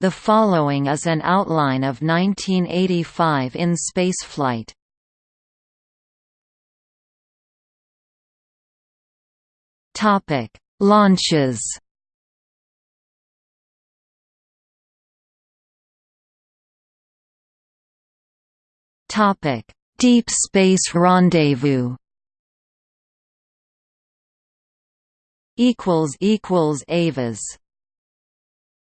The following is an outline of 1985 in spaceflight. Topic: Launches. Topic: Deep Space Rendezvous. Equals equals Avas.